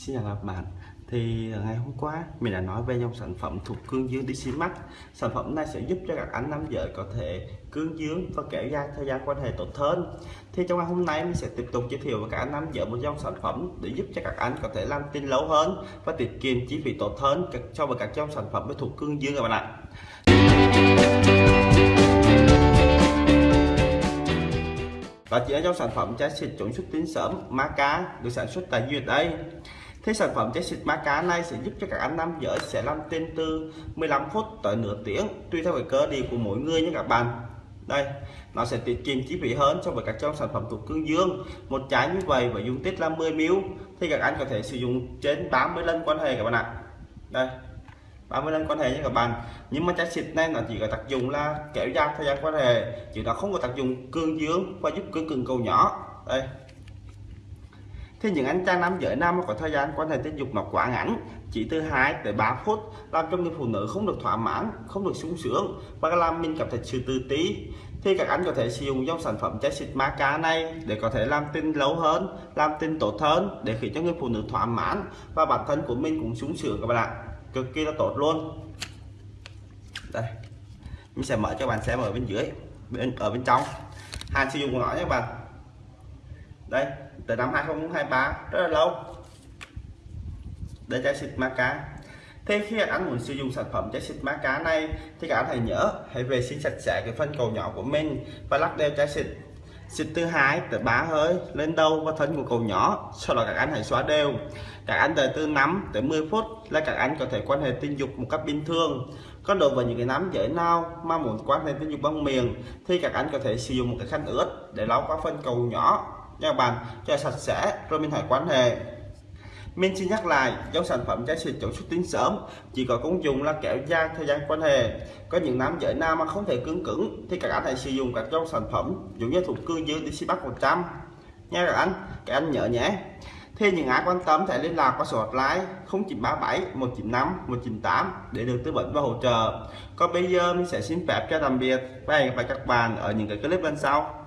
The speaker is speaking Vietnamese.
Xin chào các bạn. Thì à, ngày hôm qua, mình đã nói về dòng sản phẩm thuộc cương dương DC Max. Sản phẩm này sẽ giúp cho các anh nam giới có thể cương dương và kéo dài thời gian quan hệ tốt hơn. Thì trong ngày hôm nay, mình sẽ tiếp tục giới thiệu với các anh nam giới một dòng sản phẩm để giúp cho các anh có thể làm tin lâu hơn và tiết kiệm chi phí tốt hơn so với các dòng sản phẩm thuộc cương dương các bạn ạ. Đó chỉ là dòng sản phẩm trái xịt chống xuất tinh sớm Maca được sản xuất tại USA Thế sản phẩm trái xịt má cá này sẽ giúp cho các anh nam giới sẽ làm tên từ 15 phút tới nửa tiếng, tùy theo cái cơ địa của mỗi người nhé các bạn. Đây, nó sẽ tiết kiệm chi phí hơn so với các trong sản phẩm thuộc cương dương. Một trái như vậy và dung tích là 10 ml thì các anh có thể sử dụng trên 30 lần quan hệ các bạn ạ. Đây 30 lần quan hệ nhé các bạn. Nhưng mà trái xịt này nó chỉ có tác dụng là kéo dài thời gian quan hệ, chứ nó không có tác dụng cương dương và giúp cương cường cầu nhỏ. Đây thì những anh trai nam giới nam có thời gian quan hệ tình dục mà quá ngắn, chỉ từ 2 tới 3 phút, làm cho người phụ nữ không được thỏa mãn, không được sung sướng và làm mình cảm thấy sự tự tí thì các anh có thể sử dụng dòng sản phẩm trái xịt cá này để có thể làm tin lâu hơn, làm tin tốt hơn để khiến cho người phụ nữ thỏa mãn và bản thân của mình cũng sung sướng các bạn ạ. Cực kỳ là tốt luôn. Đây, mình sẽ mở cho bạn xem ở bên dưới, bên, ở bên trong. Hàng sử dụng của nó nhé các bạn đây từ năm 2023 rất là lâu. Để trái xịt maca thế khi anh muốn sử dụng sản phẩm trái xịt maca này thì các anh hãy nhớ, hãy vệ sinh sạch sẽ cái phân cầu nhỏ của mình và lắc đều trái xịt. Xịt từ 2 tới 3 hơi lên đầu và thân của cầu nhỏ, sau đó các anh hãy xóa đều. Các anh đợi từ 5 tới 10 phút là các anh có thể quan hệ tình dục một cách bình thường. Còn đối với những cái nắm giới nào mà muốn quan hệ tình dục bằng miệng thì các anh có thể sử dụng một cái khăn ướt để lau qua phân cầu nhỏ nha các bạn cho sạch sẽ rồi mình hãy quan hệ. Mình xin nhắc lại, dòng sản phẩm trái xịt chống xuất tinh sớm chỉ có công dụng là kéo dài thời gian quan hệ. Có những nam giới nam mà không thể cứng cứng thì các anh hãy sử dụng các dòng sản phẩm giống như thuộc cương dương DC Bắc 100 nha các anh các anh nhớ nhé. Thì những ai quan tâm hãy liên lạc qua số hotline 0937 195 198 để được tư vấn và hỗ trợ. Còn bây giờ mình sẽ xin phép cho tạm biệt và hẹn gặp lại các bạn ở những cái clip bên sau.